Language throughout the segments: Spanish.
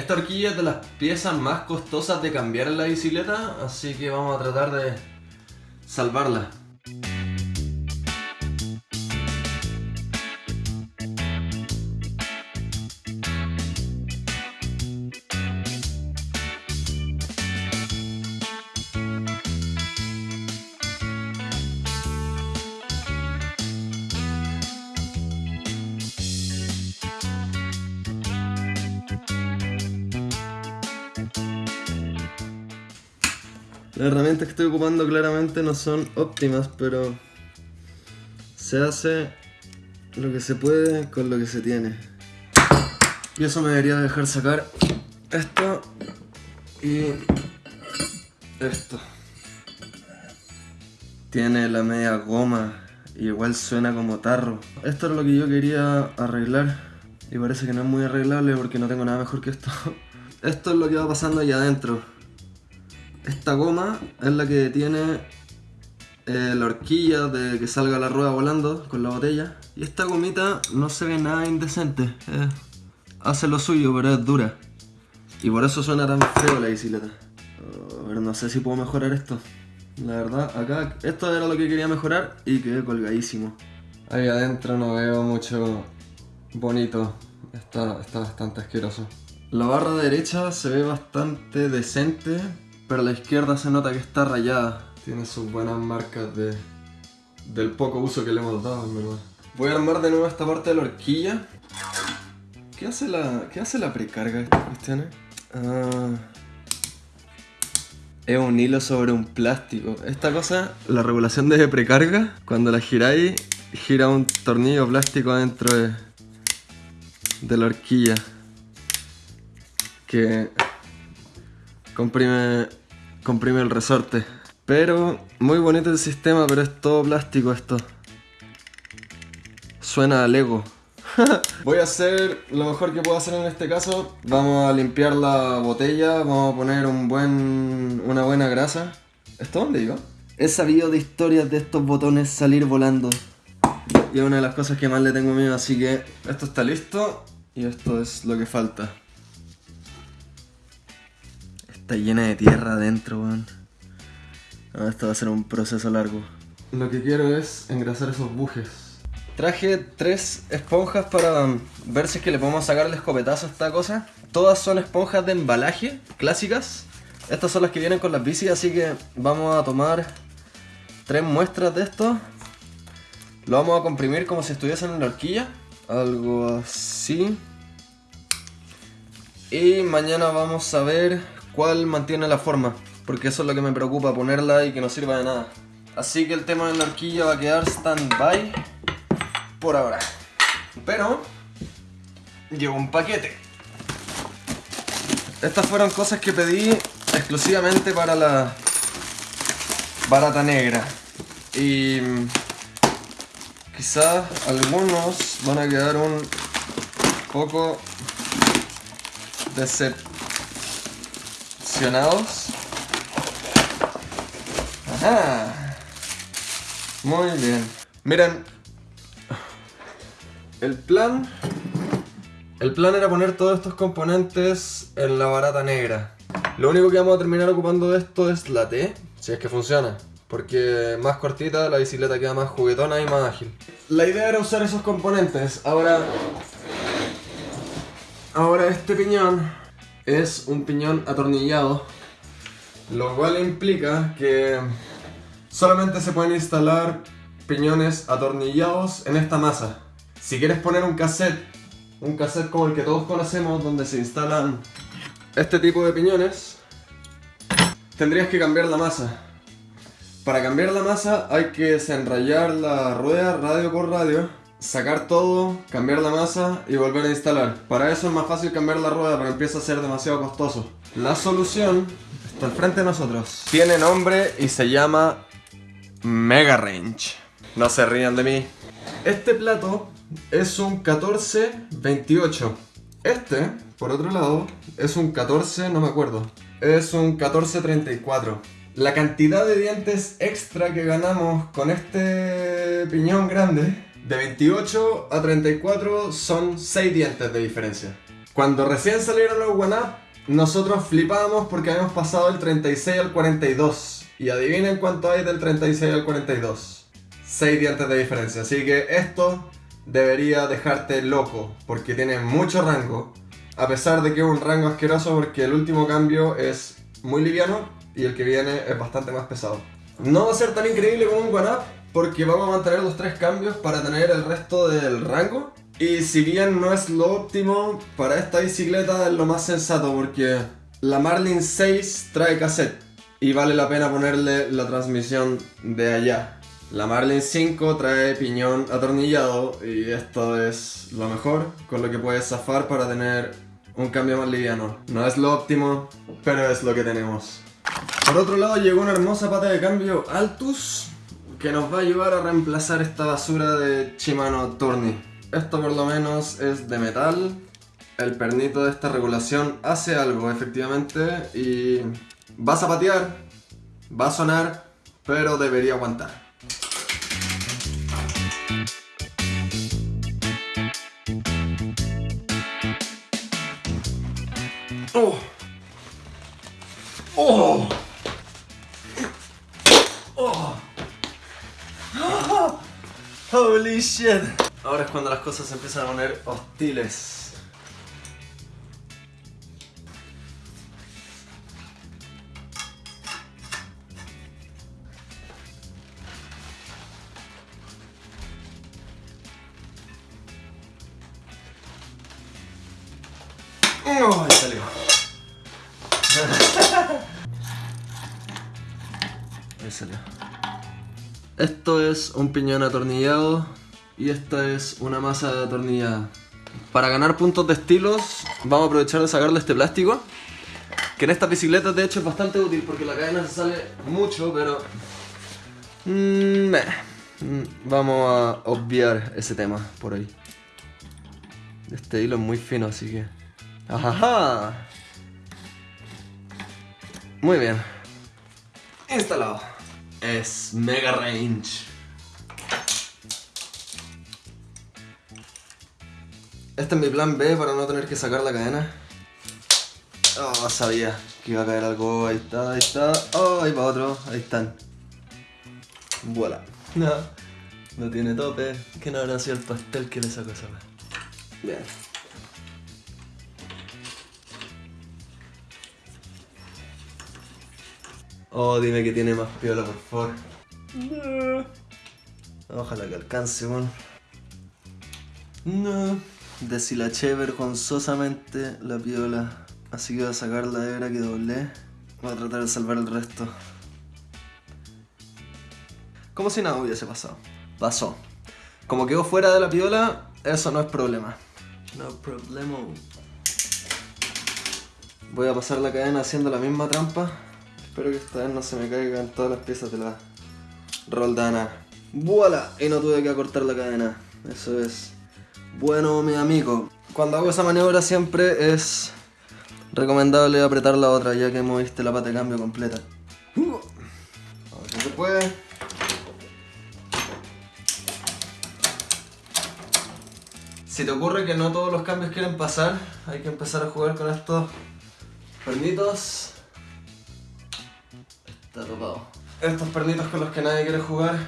Esta horquilla es de las piezas más costosas de cambiar en la bicicleta, así que vamos a tratar de salvarla. Las herramientas que estoy ocupando claramente no son óptimas, pero se hace lo que se puede con lo que se tiene. Y eso me debería dejar sacar esto y esto. Tiene la media goma y igual suena como tarro. Esto es lo que yo quería arreglar y parece que no es muy arreglable porque no tengo nada mejor que esto. Esto es lo que va pasando allá adentro. Esta goma es la que detiene eh, la horquilla de que salga la rueda volando con la botella. Y esta gomita no se ve nada indecente. eh, hace lo suyo, pero es dura. Y por eso suena tan feo la bicicleta. Oh, pero no sé si puedo mejorar esto. La verdad, acá esto era lo que quería mejorar y quedé colgadísimo. Ahí adentro no veo mucho bonito. Está, está bastante asqueroso. La barra derecha se ve bastante decente, pero la izquierda se nota que está rayada. Tiene sus buenas marcas de, del poco uso que le hemos dado, en verdad. Voy a armar de nuevo esta parte de la horquilla. ¿Qué hace la, qué hace la precarga de estas cuestiones? Ah, es un hilo sobre un plástico. Esta cosa, la regulación de precarga, cuando la giráis, gira un tornillo plástico dentro de, de la horquilla. Que comprime, comprime el resorte. Pero, muy bonito el sistema, pero es todo plástico esto. Suena a Lego. Voy a hacer lo mejor que puedo hacer en este caso. Vamos a limpiar la botella, vamos a poner un buen, una buena grasa. ¿Esto dónde iba? He sabido de historias de estos botones salir volando. Y es una de las cosas que más le tengo miedo, así que esto está listo y esto es lo que falta. Está llena de tierra adentro, weón. No, esto va a ser un proceso largo. Lo que quiero es engrasar esos bujes. Traje tres esponjas para ver si es que le podemos sacar el escopetazo a esta cosa. Todas son esponjas de embalaje, clásicas. Estas son las que vienen con las bicis, así que vamos a tomar tres muestras de esto. Lo vamos a comprimir como si estuviesen en la horquilla. Algo así. Y mañana vamos a ver mantiene la forma. Porque eso es lo que me preocupa, ponerla y que no sirva de nada. Así que el tema de la horquilla va a quedar stand-by por ahora. Pero llegó un paquete. Estas fueron cosas que pedí exclusivamente para la barata negra. Y quizás algunos van a quedar un poco Ajá. Muy bien. Miren, el plan... El plan era poner todos estos componentes en la barata negra. Lo único que vamos a terminar ocupando de esto es la T, si es que funciona. Porque más cortita, la bicicleta queda más juguetona y más ágil. La idea era usar esos componentes. Ahora... Ahora este piñón es un piñón atornillado. Lo cual implica que solamente se pueden instalar piñones atornillados en esta masa. Si quieres poner un cassette, un cassette como el que todos conocemos, donde se instalan este tipo de piñones, tendrías que cambiar la masa. Para cambiar la masa hay que desenrayar la rueda radio por radio, sacar todo, cambiar la masa y volver a instalar. Para eso es más fácil cambiar la rueda, pero empieza a ser demasiado costoso. La solución está al frente de nosotros. Tiene nombre y se llama Mega Range. No se rían de mí. Este plato es un 1428. Este, por otro lado, es un 14, no me acuerdo. Es un 1434. La cantidad de dientes extra que ganamos con este piñón grande, de 28 a 34 son 6 dientes de diferencia. Cuando recién salieron los One Up, nosotros flipábamos porque habíamos pasado del 36 al 42. Y adivinen cuánto hay del 36 al 42. 6 dientes de diferencia. Así que esto debería dejarte loco porque tiene mucho rango. A pesar de que es un rango asqueroso porque el último cambio es muy liviano y el que viene es bastante más pesado. No va a ser tan increíble como un One Up porque vamos a mantener los tres cambios para tener el resto del rango. Y si bien no es lo óptimo, para esta bicicleta es lo más sensato porque la Marlin 6 trae cassette y vale la pena ponerle la transmisión de allá. La Marlin 5 trae piñón atornillado y esto es lo mejor con lo que puedes zafar para tener un cambio más liviano. No es lo óptimo, pero es lo que tenemos. Por otro lado llegó una hermosa pata de cambio Altus que nos va a ayudar a reemplazar esta basura de Shimano Tourney. Esto por lo menos es de metal. El pernito de esta regulación hace algo efectivamente y va a zapatear, va a sonar, pero debería aguantar. Ahora es cuando las cosas se empiezan a poner hostiles. Salió. Esto es un piñón atornillado y esta es una masa atornillada. Para ganar puntos de estilos vamos a aprovechar de sacarle este plástico que en estas bicicletas de hecho es bastante útil porque la cadena se sale mucho pero... Mm. Mm, vamos a obviar ese tema por ahí. Este hilo es muy fino así que... ¡Ajaja! Muy bien. Instalado. Es Mega Range. Este es mi plan B para no tener que sacar la cadena. Oh, sabía que iba a caer algo. Ahí está, ahí está. Oh, ahí va otro. Ahí están. Voilà. No, no tiene tope. Que no habrá sido el pastel que le sacó esa vez. Bien. Oh, dime que tiene más piola, por favor. Ojalá que alcance, weón. No. Deshilaché vergonzosamente la piola. Así que voy a sacar la hebra que doblé. Voy a tratar de salvar el resto. Como si nada hubiese pasado. Pasó. Como quedó fuera de la piola, eso no es problema. No problema. Voy a pasar la cadena haciendo la misma trampa. Espero que esta vez no se me caigan todas las piezas de la roldana. ¡Voilà! Y no tuve que acortar la cadena. Eso es bueno, mi amigo. Cuando hago esa maniobra siempre es recomendable apretar la otra ya que moviste la pata de cambio completa. A ver si se puede. Si te ocurre que no todos los cambios quieren pasar, hay que empezar a jugar con estos pernitos. Está topado. Estos pernitos con los que nadie quiere jugar,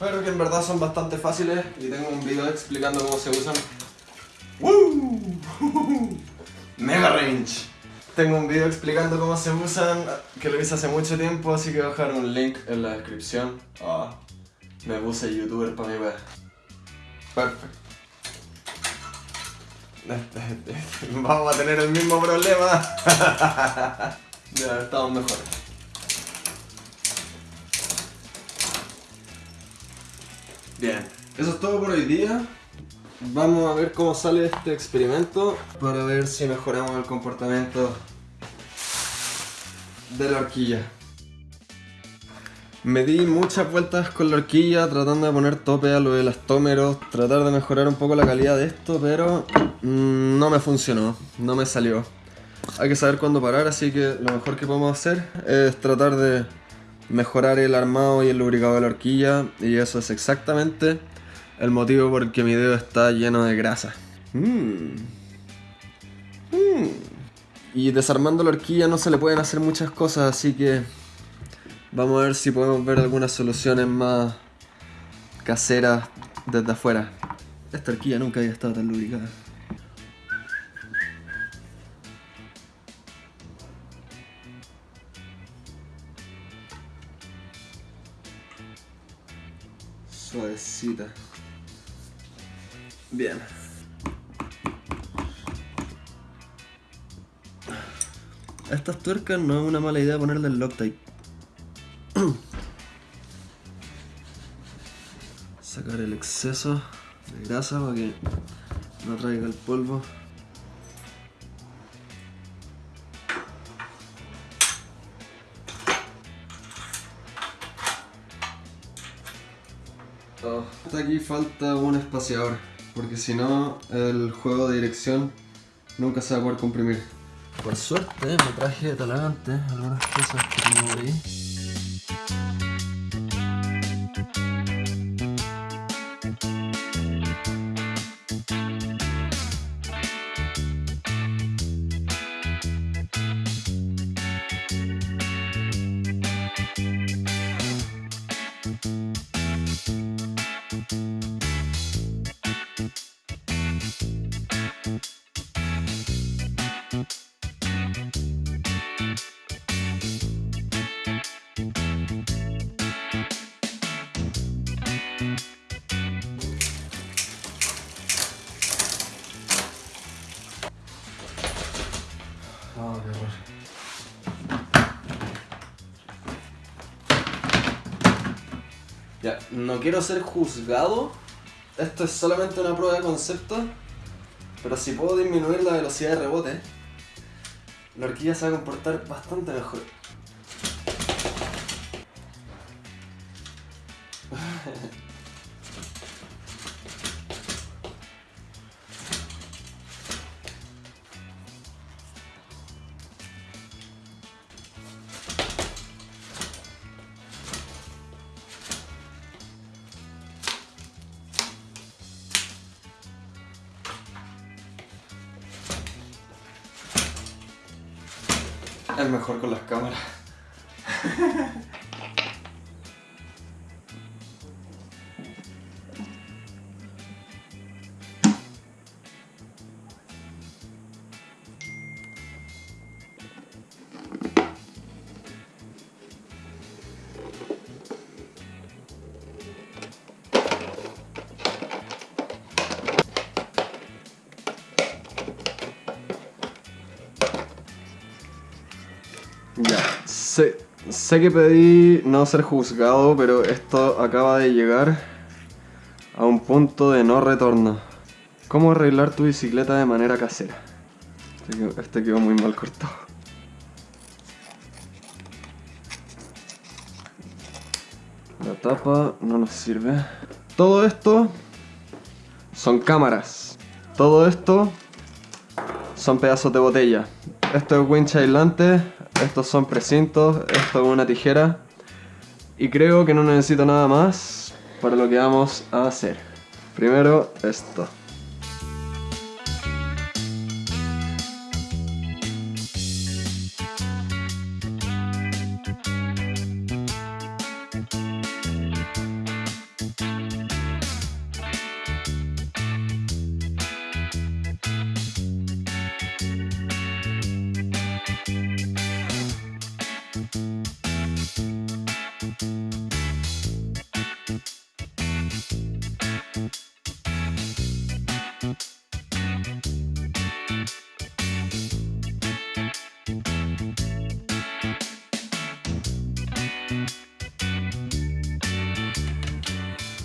pero que en verdad son bastante fáciles y tengo un video explicando cómo se usan. ¡Woo! Mega Range. Tengo un video explicando cómo se usan, que lo hice hace mucho tiempo, así que voy a dejar un link en la descripción. Ah, me puse youtuber para mi web. Perfecto. Vamos a tener el mismo problema. ya, estamos mejores. Bien, eso es todo por hoy día. Vamos a ver cómo sale este experimento para ver si mejoramos el comportamiento de la horquilla. Me di muchas vueltas con la horquilla tratando de poner tope a lo de elastómeros, tratar de mejorar un poco la calidad de esto, pero mm, no me funcionó, no me salió. Hay que saber cuándo parar, así que lo mejor que podemos hacer es tratar de mejorar el armado y el lubricado de la horquilla y eso es exactamente el motivo por el que mi dedo está lleno de grasa. Mm. Y desarmando la horquilla no se le pueden hacer muchas cosas, así que vamos a ver si podemos ver algunas soluciones más caseras desde afuera. Esta horquilla nunca había estado tan lubricada. Suavecita. Bien. A estas tuercas no es una mala idea ponerle el Loctite. Sacar el exceso de grasa para que no traiga el polvo. Aquí falta un espaciador, porque si no el juego de dirección nunca se va a poder comprimir. Por suerte me traje de talagante algunas cosas que tengo ahí. No quiero ser juzgado. Esto es solamente una prueba de concepto. Pero si puedo disminuir la velocidad de rebote, la horquilla se va a comportar bastante mejor. Es mejor con las cámaras. Ya, sé, sé que pedí no ser juzgado, pero esto acaba de llegar a un punto de no retorno. ¿Cómo arreglar tu bicicleta de manera casera? Este quedó, este quedó muy mal cortado. La tapa no nos sirve. Todo esto son cámaras. Todo esto son pedazos de botella. Esto es winch aislante, estos son precintos, esto es una tijera. Y creo que no necesito nada más para lo que vamos a hacer. Primero esto.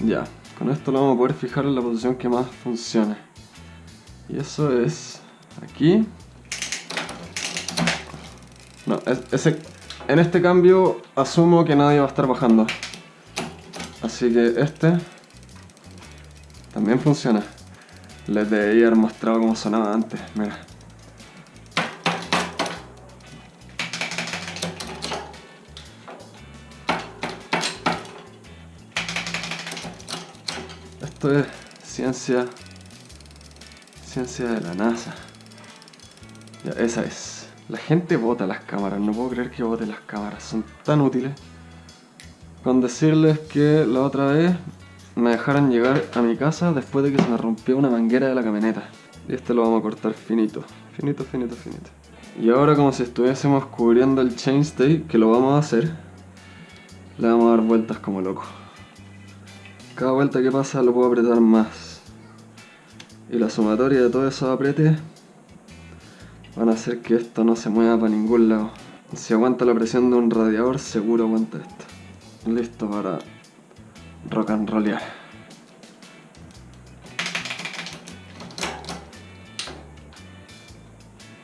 Ya, con esto lo vamos a poder fijar en la posición que más funcione. Y eso es aquí. No, es- ese, en este cambio asumo que nadie va a estar bajando. Así que este también funciona. Les debería haber mostrado cómo sonaba antes, mira. Esto es ciencia. Ciencia de la NASA. Ya, esa es. La gente vota las cámaras, no puedo creer que vote las cámaras, son tan útiles. Con decirles que la otra vez me dejaron llegar a mi casa después de que se me rompió una manguera de la camioneta. Y este lo vamos a cortar finito, finito, finito, finito. Y ahora como si estuviésemos cubriendo el chainstay, que lo vamos a hacer, le vamos a dar vueltas como loco. Cada vuelta que pasa lo puedo apretar más. Y la sumatoria de todos esos apretes van a hacer que esto no se mueva para ningún lado. Si aguanta la presión de un radiador, seguro aguanta esto. Listo para rock and rollear.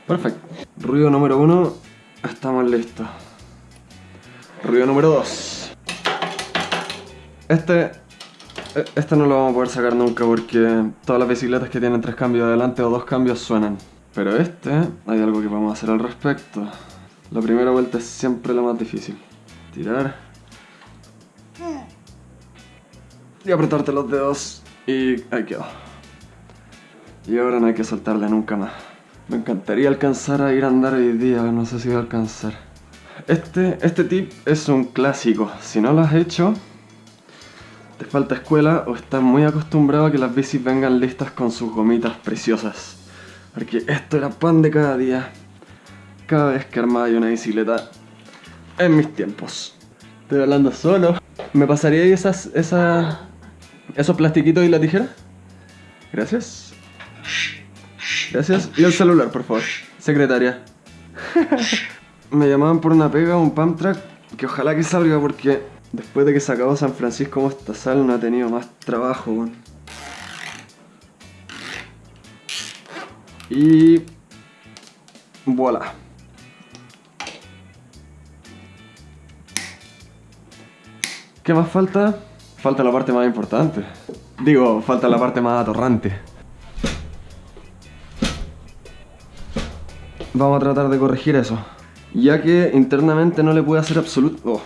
Perfecto. Ruido número uno, estamos listos. Ruido número dos. Este, este no lo vamos a poder sacar nunca porque todas las bicicletas que tienen tres cambios adelante o dos cambios suenan. Pero este, hay algo que a hacer al respecto. La primera vuelta es siempre la más difícil. Tirar. Y apretarte los dedos. Y ahí quedó. Y ahora no hay que soltarle nunca más. Me encantaría alcanzar a ir a andar hoy día, no sé si voy a alcanzar. Este, este tip es un clásico. Si no lo has hecho, te falta escuela o estás muy acostumbrado a que las bicis vengan listas con sus gomitas preciosas. Porque esto era pan de cada día. Cada vez que armaba yo una bicicleta en mis tiempos. Estoy hablando solo. ¿Me pasaría esas, esas, esos plastiquitos y la tijera? Gracias. Gracias. Y el celular, por favor. Secretaria. Me llamaban por una pega, un pump que ojalá que salga porque después de que se acabó San Francisco Mostazal no ha tenido más trabajo, Y... Voilà. ¿Qué más falta? Falta la parte más importante. Digo, falta la parte más atorrante. Vamos a tratar de corregir eso. Ya que internamente no le puede hacer absoluto... Oh,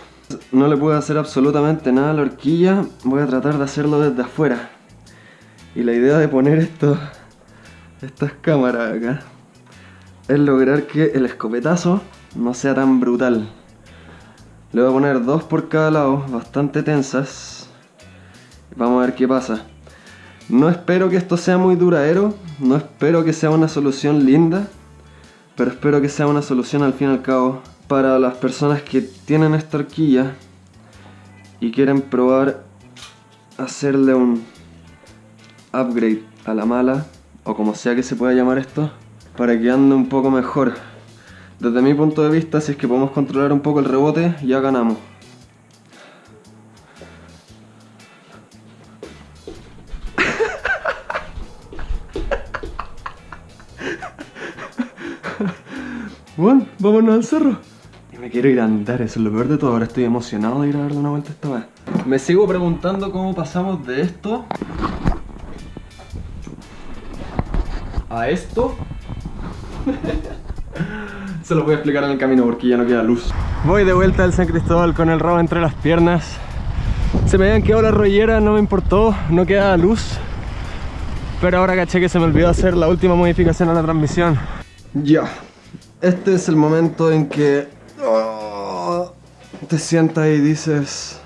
no le puede hacer absolutamente nada a la horquilla, voy a tratar de hacerlo desde afuera. Y la idea de poner estas cámaras acá es lograr que el escopetazo no sea tan brutal. Le voy a poner dos por cada lado, bastante tensas. Vamos a ver qué pasa. No espero que esto sea muy duradero, no espero que sea una solución linda, pero espero que sea una solución al fin y al cabo para las personas que tienen esta horquilla y quieren probar hacerle un upgrade a la mala o como sea que se pueda llamar esto, para que ande un poco mejor. Desde mi punto de vista, si es que podemos controlar un poco el rebote, ya ganamos. Quiero ir a andar, eso es lo peor de todo. Ahora estoy emocionado de ir a darle una vuelta esta vez. Me sigo preguntando cómo pasamos de esto a esto. Se lo voy a explicar en el camino porque ya no queda luz. Voy de vuelta al San Cristóbal con el rabo entre las piernas. Se me habían quedado las rolleras, no me importó, no quedaba luz. Pero ahora caché que se me olvidó hacer la última modificación a la transmisión. Ya, este es el momento en que oh, te sientas y dices...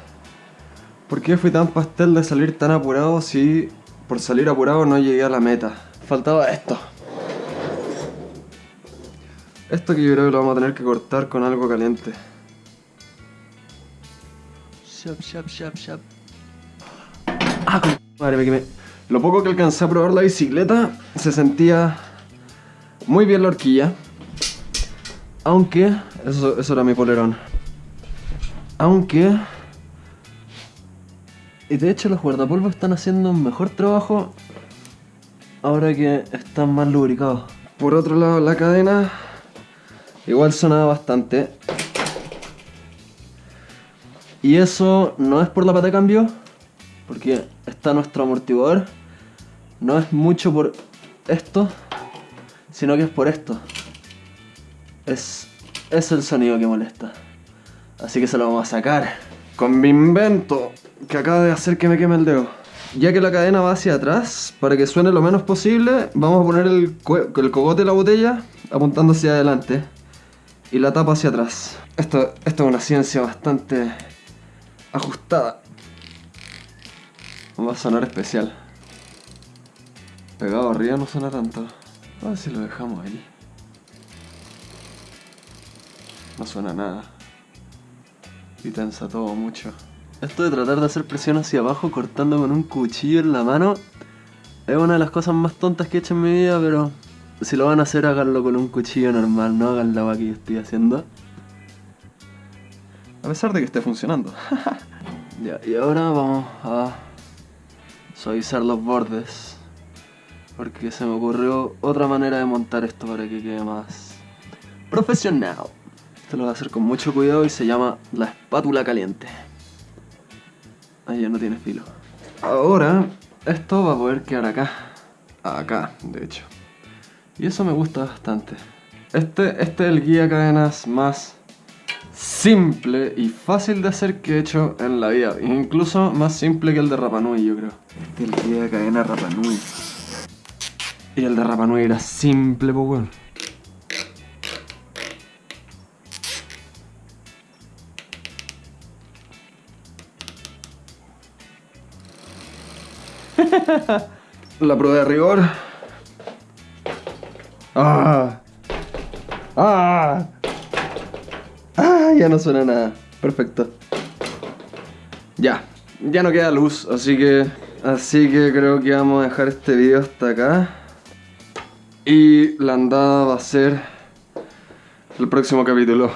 ¿Por qué fui tan pastel de salir tan apurado si por salir apurado no llegué a la meta? faltaba esto. Esto que yo creo que lo vamos a tener que cortar con algo caliente. Ah, madre que me... Lo poco que alcancé a probar la bicicleta, se sentía muy bien la horquilla. Aunque, eso, eso era mi polerón. Aunque... Y de hecho los guardapolvos están haciendo un mejor trabajo ahora que están más lubricados. Por otro lado, la cadena igual sonaba bastante. Y eso no es por la pata de cambio, porque está nuestro amortiguador. No es mucho por esto, sino que es por esto. Es, es el sonido que molesta. Así que se lo vamos a sacar. Con mi invento, que acaba de hacer que me queme el dedo. Ya que la cadena va hacia atrás, para que suene lo menos posible, vamos a poner el, el cogote de la botella apuntando hacia adelante. y la tapa hacia atrás. Esto, esto es una ciencia bastante ajustada. Va a sonar especial. Pegado arriba no suena tanto. A ver si lo dejamos ahí. No suena nada. Y tensa todo mucho. Esto de tratar de hacer presión hacia abajo cortando con un cuchillo en la mano es una de las cosas más tontas que he hecho en mi vida, pero si lo van a hacer, háganlo con un cuchillo normal, no hagan la que yo estoy haciendo. A pesar de que esté funcionando. ya, y ahora vamos a suavizar los bordes. Porque se me ocurrió otra manera de montar esto para que quede más profesional. Esto lo voy a hacer con mucho cuidado y se llama la espátula caliente. Ahí ya no tiene filo. Ahora, esto va a poder quedar acá. Acá, de hecho. Y eso me gusta bastante. Este, este es el guía cadenas más simple y fácil de hacer que he hecho en la vida. Incluso más simple que el de Rapanui, yo creo. Este es el guía de cadena Rapanui. Y el de Rapanui era simple, pues. La prueba de rigor. ¡Ah! ¡Ah! ¡Ah! Ya no suena nada. Perfecto. Ya. Ya no queda luz, así que... Así que creo que vamos a dejar este video hasta acá. Y la andada va a ser el próximo capítulo.